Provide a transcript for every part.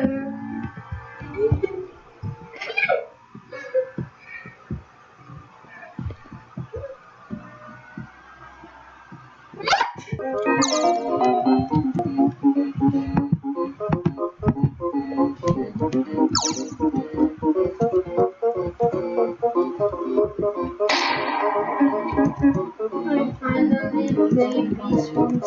I finally made these ones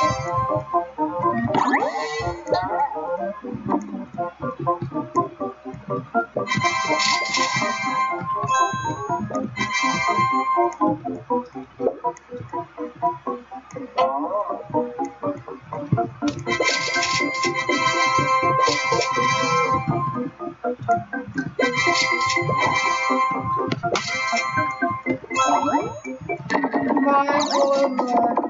Bye, Bye.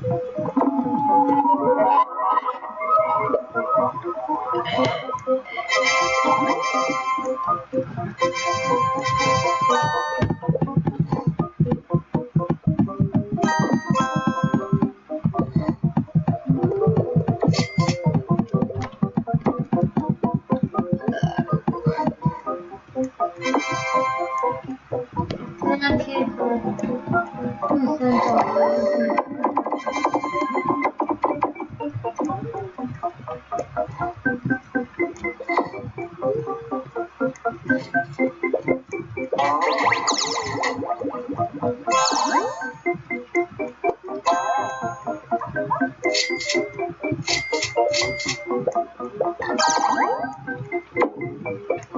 편한편으로선 Thank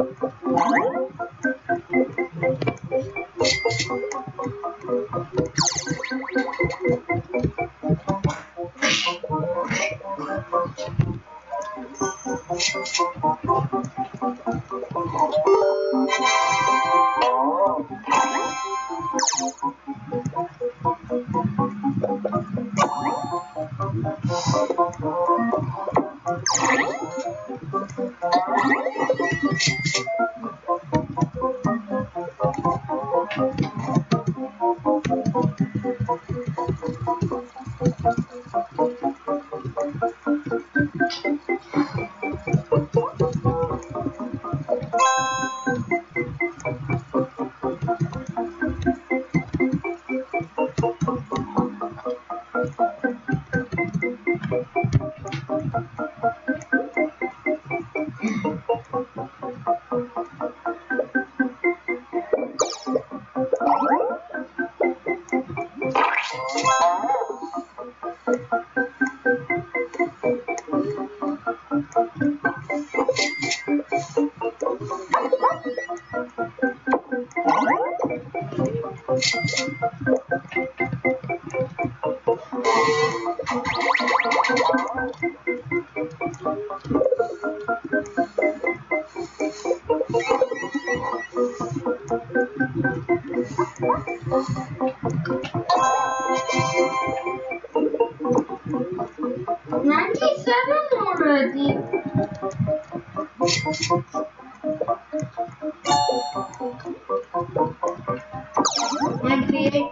And create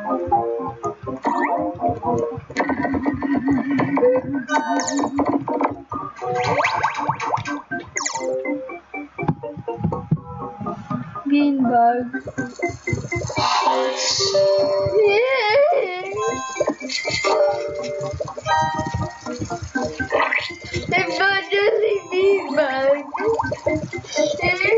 Ele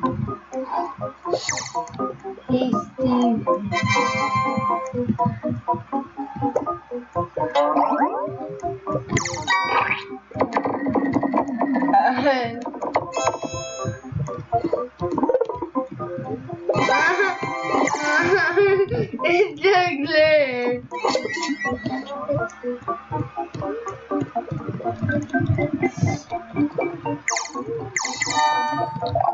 Thank you.